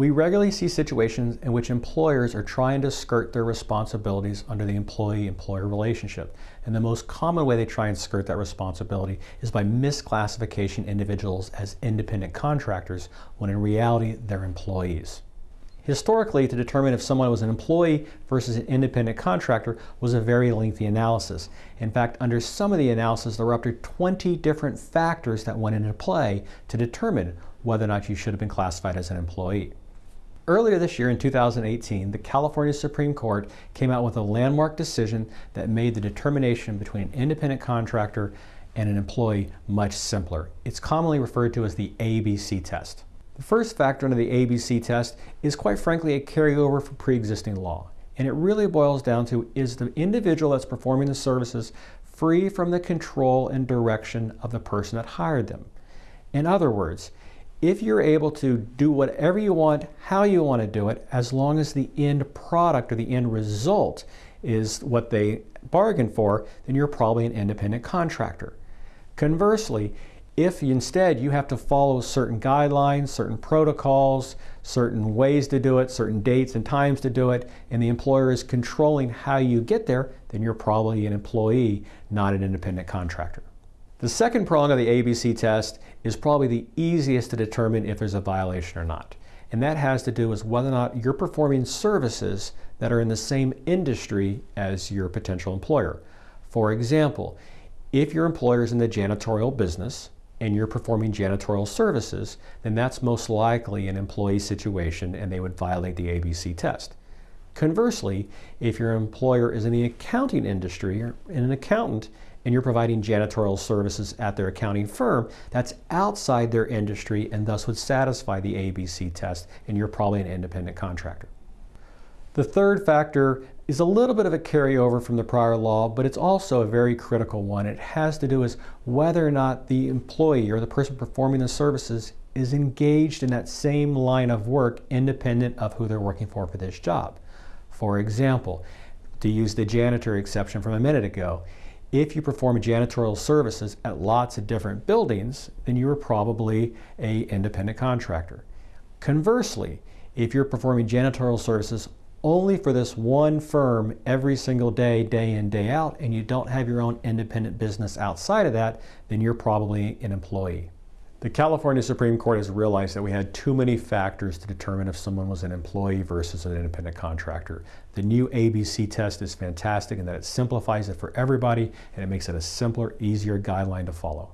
We regularly see situations in which employers are trying to skirt their responsibilities under the employee-employer relationship. And the most common way they try and skirt that responsibility is by misclassification individuals as independent contractors when in reality they're employees. Historically, to determine if someone was an employee versus an independent contractor was a very lengthy analysis. In fact, under some of the analysis, there were up to 20 different factors that went into play to determine whether or not you should have been classified as an employee. Earlier this year in 2018, the California Supreme Court came out with a landmark decision that made the determination between an independent contractor and an employee much simpler. It's commonly referred to as the ABC test. The first factor under the ABC test is quite frankly a carryover from pre-existing law. And it really boils down to is the individual that's performing the services free from the control and direction of the person that hired them. In other words, if you're able to do whatever you want, how you want to do it, as long as the end product or the end result is what they bargained for, then you're probably an independent contractor. Conversely, if instead you have to follow certain guidelines, certain protocols, certain ways to do it, certain dates and times to do it, and the employer is controlling how you get there, then you're probably an employee, not an independent contractor. The second prong of the ABC test is probably the easiest to determine if there's a violation or not. And that has to do with whether or not you're performing services that are in the same industry as your potential employer. For example, if your employer is in the janitorial business and you're performing janitorial services, then that's most likely an employee situation and they would violate the ABC test. Conversely, if your employer is in the accounting industry or in an accountant and you're providing janitorial services at their accounting firm, that's outside their industry and thus would satisfy the ABC test, and you're probably an independent contractor. The third factor is a little bit of a carryover from the prior law, but it's also a very critical one. It has to do with whether or not the employee or the person performing the services is engaged in that same line of work independent of who they're working for for this job. For example, to use the janitor exception from a minute ago, if you perform janitorial services at lots of different buildings, then you are probably a independent contractor. Conversely, if you're performing janitorial services only for this one firm every single day, day in, day out, and you don't have your own independent business outside of that, then you're probably an employee. The California Supreme Court has realized that we had too many factors to determine if someone was an employee versus an independent contractor. The new ABC test is fantastic in that it simplifies it for everybody and it makes it a simpler, easier guideline to follow.